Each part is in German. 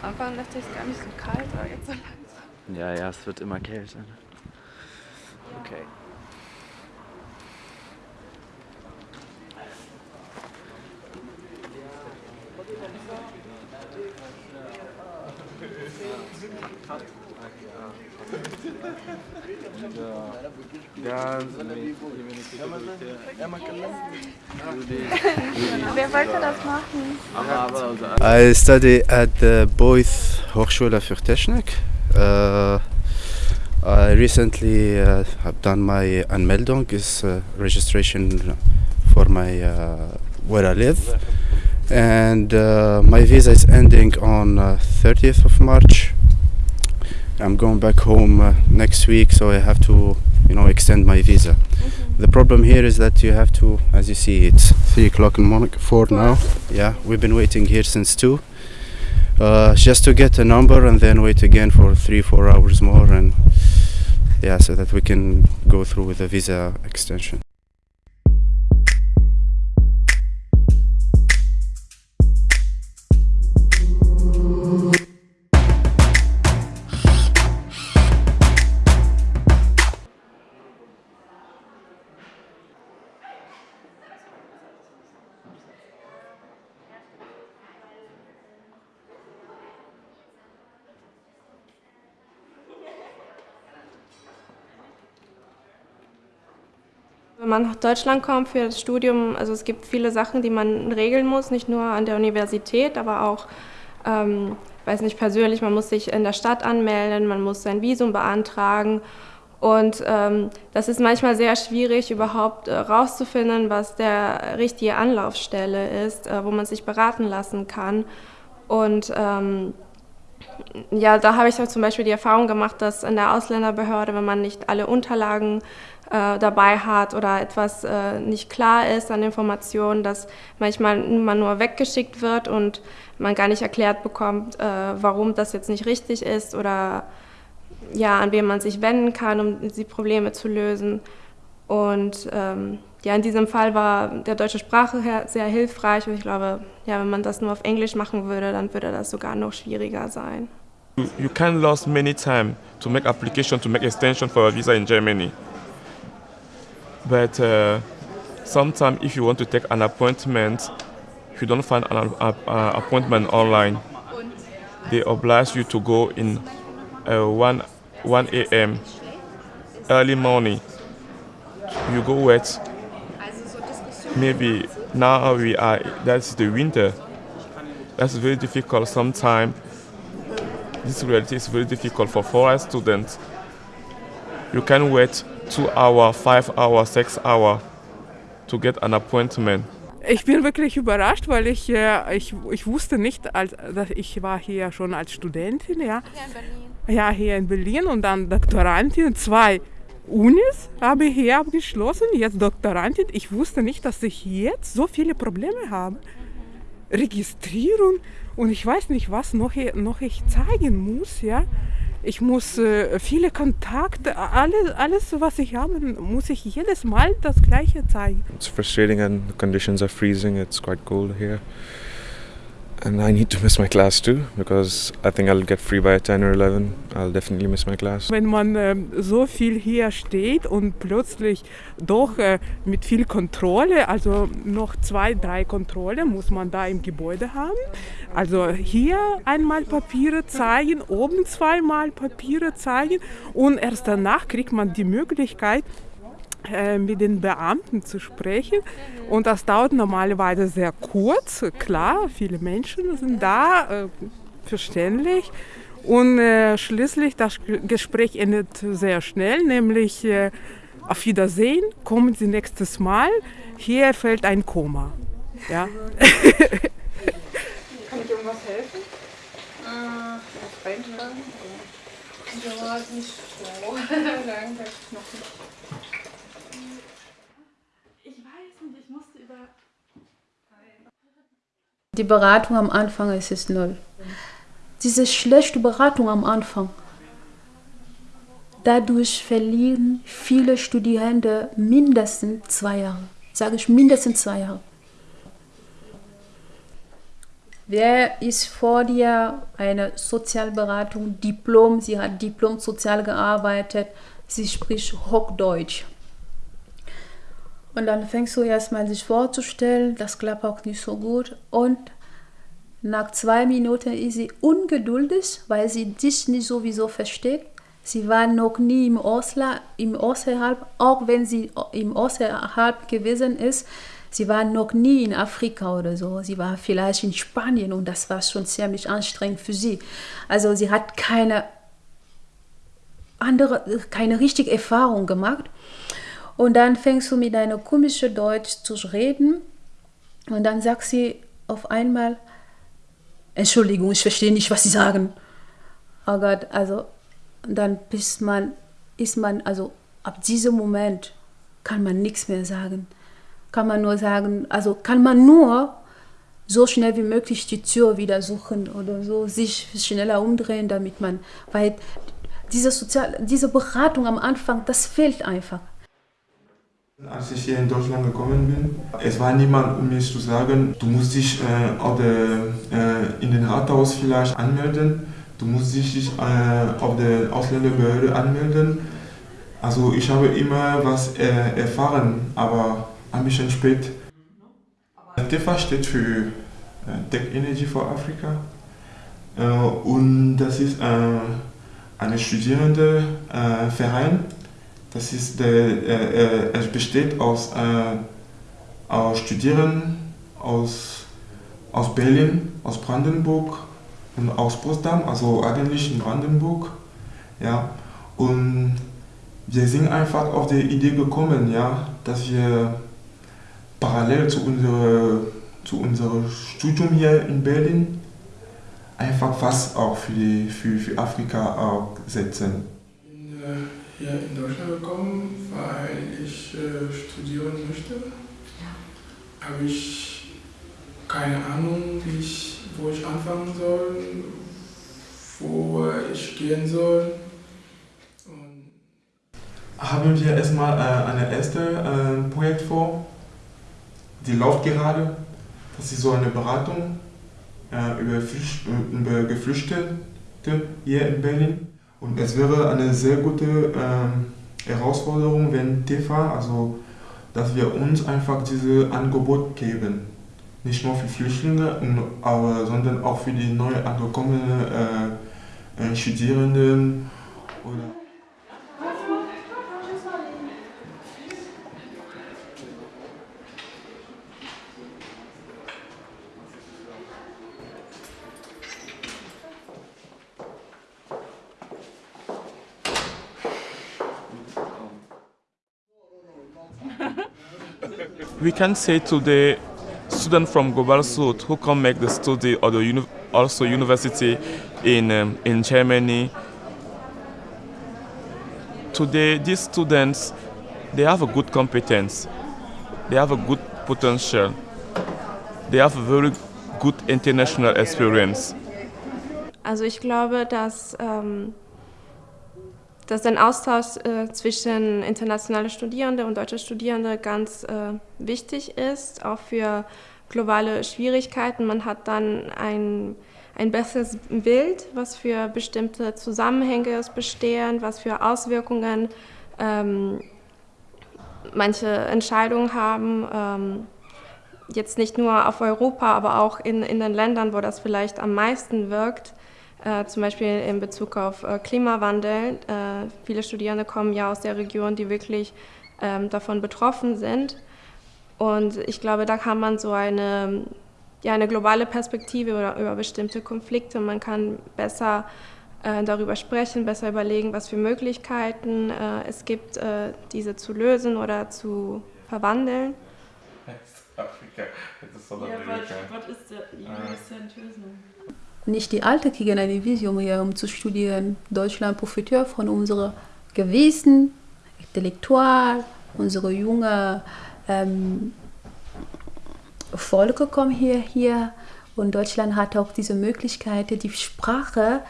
Am Anfang dachte ich, es gar nicht so kalt, aber jetzt so langsam. Ja, ja, es wird immer kälter. Ne? Okay. Machen? I study at the Boys Hochschule für Technik. Uh, I recently uh, have done my Anmeldung, is uh, registration for my uh, where I live, and uh, my visa is ending on uh, 30th of March. I'm going back home uh, next week, so I have to, you know, extend my visa. The problem here is that you have to, as you see, it's three o'clock in the morning, four now. Yeah, we've been waiting here since two, uh, just to get a number and then wait again for three, four hours more, and yeah, so that we can go through with the visa extension. Wenn man nach Deutschland kommt für das Studium, also es gibt viele Sachen, die man regeln muss, nicht nur an der Universität, aber auch, ähm, weiß nicht, persönlich, man muss sich in der Stadt anmelden, man muss sein Visum beantragen und ähm, das ist manchmal sehr schwierig, überhaupt äh, rauszufinden, was der richtige Anlaufstelle ist, äh, wo man sich beraten lassen kann. Und ähm, ja, da habe ich auch zum Beispiel die Erfahrung gemacht, dass in der Ausländerbehörde, wenn man nicht alle Unterlagen äh, dabei hat oder etwas äh, nicht klar ist an Informationen, dass manchmal man nur weggeschickt wird und man gar nicht erklärt bekommt, äh, warum das jetzt nicht richtig ist oder ja, an wen man sich wenden kann, um die Probleme zu lösen. Und ähm, ja, in diesem Fall war der deutsche Sprache sehr hilfreich und ich glaube, ja, wenn man das nur auf Englisch machen würde, dann würde das sogar noch schwieriger sein. You, can lose many time to make application to make extension for a visa in Germany. But uh, sometimes if you want to take an appointment, if you don't find an uh, uh, appointment online, they oblige you to go in uh, 1, 1 a.m. early morning. You go wait. Maybe now we are, that's the winter. That's very difficult sometimes. This reality is very difficult for foreign students. You can wait two hour, five hour, six hour to get an appointment. Ich bin wirklich überrascht, weil ich, äh, ich, ich wusste nicht, als, dass ich war hier schon als Studentin, ja. Hier in Berlin. Ja, hier in Berlin und dann Doktorandin, zwei Unis habe ich hier abgeschlossen, jetzt Doktorandin. Ich wusste nicht, dass ich jetzt so viele Probleme habe. Registrierung und ich weiß nicht, was noch, noch ich zeigen muss, ja. Ich muss äh, viele Kontakte, alles, alles, was ich habe, muss ich jedes Mal das Gleiche zeigen. It's frustrating and the conditions are freezing. It's quite cold here. And I need to miss my class too because I think I'll get free by 10 or 11. I'll definitely miss my class. Wenn man äh, so viel hier steht und plötzlich doch äh, mit viel Kontrolle, also noch zwei, drei Kontrolle muss man da im Gebäude haben. Also hier einmal Papiere zeigen, oben zweimal Papiere zeigen und erst danach kriegt man die Möglichkeit, mit den Beamten zu sprechen. Und das dauert normalerweise sehr kurz. Klar, viele Menschen sind da, äh, verständlich. Und äh, schließlich das Gespräch endet sehr schnell, nämlich äh, auf Wiedersehen, kommen Sie nächstes Mal. Hier fällt ein Koma. Ja. Kann ich irgendwas helfen? Äh, was reinschlagen? Ja, nicht so. Danke. Noch nicht. Die Beratung am Anfang ist es null. Diese schlechte Beratung am Anfang. Dadurch verlieren viele Studierende mindestens zwei Jahre. Sage ich mindestens zwei Jahre. Wer ist vor dir? Eine Sozialberatung, Diplom, sie hat Diplom sozial gearbeitet, sie spricht Hochdeutsch. Und dann fängst du erstmal sich vorzustellen, das klappt auch nicht so gut. Und nach zwei Minuten ist sie ungeduldig, weil sie dich nicht sowieso versteht. Sie war noch nie im Ausland, im Außerhalb, auch wenn sie im Außerhalb gewesen ist Sie war noch nie in Afrika oder so. Sie war vielleicht in Spanien und das war schon ziemlich anstrengend für sie. Also sie hat keine andere, keine richtige Erfahrung gemacht. Und dann fängst du mit einer komischen Deutsch zu reden und dann sagt sie auf einmal, Entschuldigung, ich verstehe nicht, was Sie sagen. Oh Gott, also dann ist man, ist man, also ab diesem Moment kann man nichts mehr sagen kann man nur sagen, also kann man nur so schnell wie möglich die Tür wieder suchen oder so sich schneller umdrehen, damit man, weil diese, Sozial diese Beratung am Anfang, das fehlt einfach. Als ich hier in Deutschland gekommen bin, es war niemand, um mir zu sagen, du musst dich äh, auf der, äh, in den Rathaus vielleicht anmelden, du musst dich äh, auf der Ausländerbehörde anmelden. Also ich habe immer was äh, erfahren, aber ein bisschen spät. TEFA steht für äh, Tech Energy for Africa äh, und das ist äh, ein studierender Verein. Das ist der, es besteht aus, aus Studierenden aus, aus Berlin, aus Brandenburg und aus Potsdam, also eigentlich in Brandenburg. Ja. Und wir sind einfach auf die Idee gekommen, ja, dass wir parallel zu unserem zu unserem Studium hier in Berlin einfach was auch für, die, für, für Afrika auch setzen. Ich bin äh, hier in Deutschland gekommen, weil ich äh, studieren möchte. Habe ich keine Ahnung, wie ich, wo ich anfangen soll, wo ich gehen soll. Und haben wir erstmal äh, ein erstes äh, Projekt vor die läuft gerade. Das ist so eine Beratung äh, über, über Geflüchtete hier in Berlin. Und es wäre eine sehr gute äh, Herausforderung, wenn TEFA, also dass wir uns einfach dieses Angebot geben. Nicht nur für Flüchtlinge, aber, sondern auch für die neu angekommenen äh, äh Studierenden. Oder we can say to the student from Global South who come make the study or the uni also university in, um, in Germany, today these students, they have a good competence, they have a good potential, they have a very good international experience. Also ich glaube, dass ähm dass ein Austausch äh, zwischen internationalen Studierenden und deutschen Studierenden ganz äh, wichtig ist, auch für globale Schwierigkeiten. Man hat dann ein, ein besseres Bild, was für bestimmte Zusammenhänge bestehen, was für Auswirkungen ähm, manche Entscheidungen haben. Ähm, jetzt nicht nur auf Europa, aber auch in, in den Ländern, wo das vielleicht am meisten wirkt. Äh, zum Beispiel in Bezug auf äh, Klimawandel. Äh, viele Studierende kommen ja aus der Region, die wirklich ähm, davon betroffen sind. Und ich glaube, da kann man so eine, ja, eine globale Perspektive über, über bestimmte Konflikte, man kann besser äh, darüber sprechen, besser überlegen, was für Möglichkeiten äh, es gibt, äh, diese zu lösen oder zu verwandeln. Afrika, das ist so yeah, but is the Eurocentrism? Nicht die Alte kriegen eine Vision hier, um zu studieren. Deutschland profitiert von unserem Gewissen, Intellektual, unsere junge ähm, Volke kommen hier, hier und Deutschland hat auch diese Möglichkeit, die Sprache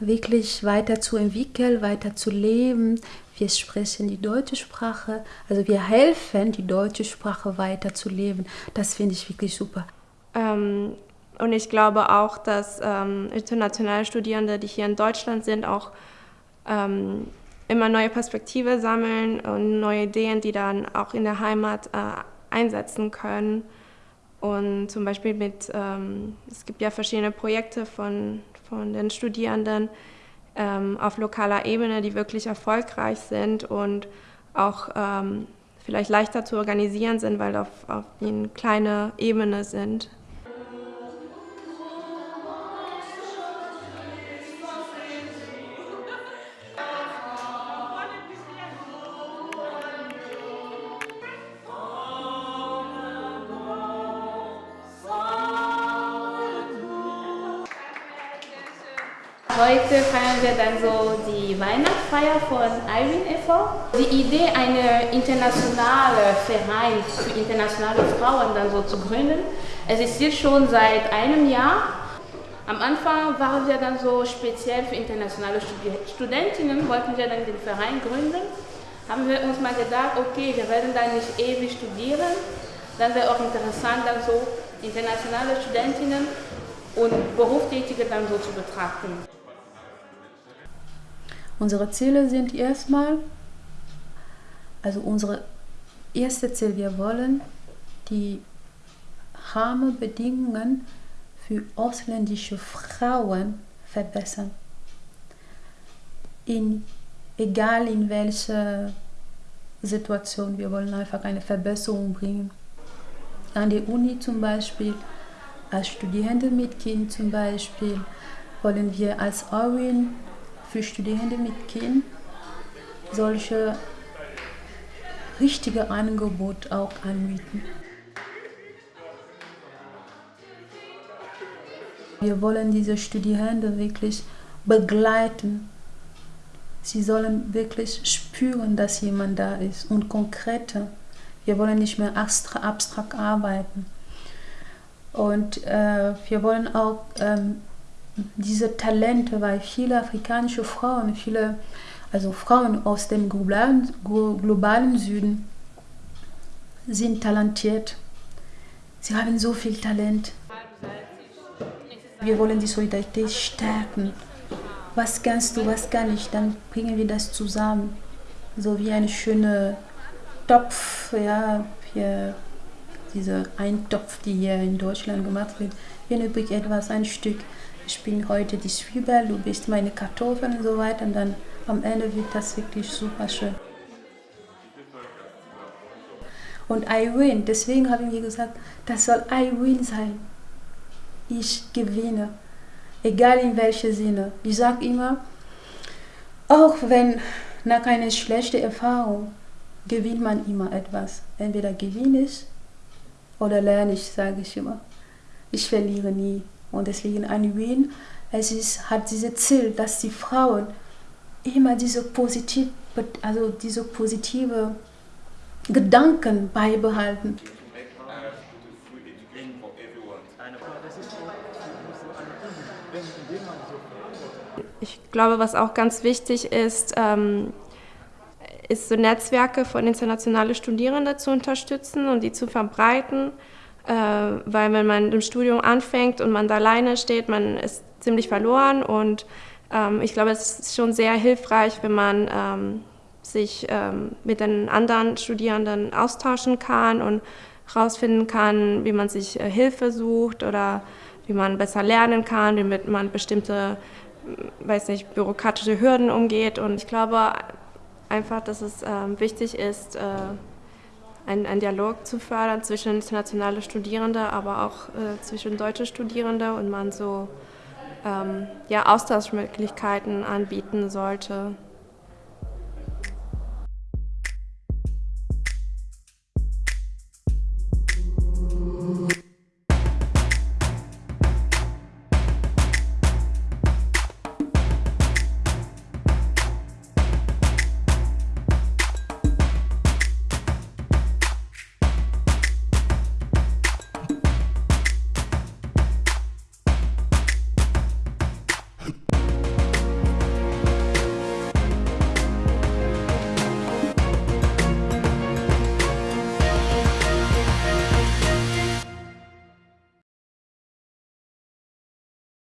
wirklich weiter zu entwickeln, weiter zu leben. Wir sprechen die deutsche Sprache, also wir helfen, die deutsche Sprache weiter zu leben. Das finde ich wirklich super. Ähm, Und ich glaube auch, dass ähm, internationale Studierende, die hier in Deutschland sind, auch ähm, immer neue Perspektive sammeln und neue Ideen, die dann auch in der Heimat äh, einsetzen können. Und zum Beispiel mit, ähm, es gibt ja verschiedene Projekte von, von den Studierenden ähm, auf lokaler Ebene, die wirklich erfolgreich sind und auch ähm, vielleicht leichter zu organisieren sind, weil auf, auf eine kleine Ebene sind. Heute feiern wir dann so die Weihnachtsfeier von Irene e.V. Die Idee, einen internationalen Verein für internationale Frauen dann so zu gründen, es ist schon seit einem Jahr. Am Anfang waren wir dann so speziell für internationale Studentinnen, wollten wir dann den Verein gründen. Haben wir uns mal gedacht, okay, wir werden dann nicht ewig studieren, dann wäre auch interessant, dann so internationale Studentinnen und Berufstätige dann so zu betrachten. Unsere Ziele sind erstmal, also unsere erste Ziel, wir wollen die Rahmenbedingungen für ausländische Frauen verbessern. In, egal in welcher Situation, wir wollen einfach eine Verbesserung bringen. An der Uni zum Beispiel, als Studierende mit Kind zum Beispiel, wollen wir als Orin für Studierende mit Kind solche richtige Angebote auch anbieten. Wir wollen diese Studierenden wirklich begleiten. Sie sollen wirklich spüren, dass jemand da ist und konkreter. Wir wollen nicht mehr abstrakt arbeiten. Und äh, wir wollen auch ähm, diese Talente, weil viele afrikanische Frauen, viele, also Frauen aus dem globalen, globalen Süden, sind talentiert. Sie haben so viel Talent. Wir wollen die Solidarität stärken. Was kannst du, was kann ich? Dann bringen wir das zusammen. So wie eine schöne Topf, ja, hier, diese Eintopf, die hier in Deutschland gemacht wird. Wenn übrig etwas, ein Stück, ich bin heute die Zwiebel, du bist meine Kartoffeln und so weiter. Und dann am Ende wird das wirklich super schön. Und I win, deswegen haben wir gesagt, das soll I win sein. Ich gewinne, egal in welchem Sinne. Ich sage immer, auch wenn nach einer schlechten Erfahrung gewinnt man immer etwas. Entweder gewinne ich oder lerne ich, sage ich immer. Ich verliere nie. Und deswegen an Wien, es ist, hat dieses Ziel, dass die Frauen immer diese positive, also diese positive Gedanken beibehalten. Ich glaube, was auch ganz wichtig ist, ähm, ist so Netzwerke von internationalen Studierenden zu unterstützen und die zu verbreiten. Äh, weil wenn man im Studium anfängt und man da alleine steht, man ist ziemlich verloren und ähm, ich glaube, es ist schon sehr hilfreich, wenn man ähm, sich ähm, mit den anderen Studierenden austauschen kann und herausfinden kann, wie man sich äh, Hilfe sucht oder wie man besser lernen kann, wie man bestimmte, weiß nicht, bürokratische Hürden umgeht. Und ich glaube einfach, dass es ähm, wichtig ist, äh, einen, einen Dialog zu fördern zwischen internationalen Studierenden, aber auch äh, zwischen deutschen Studierenden und man so ähm, ja, Austauschmöglichkeiten anbieten sollte.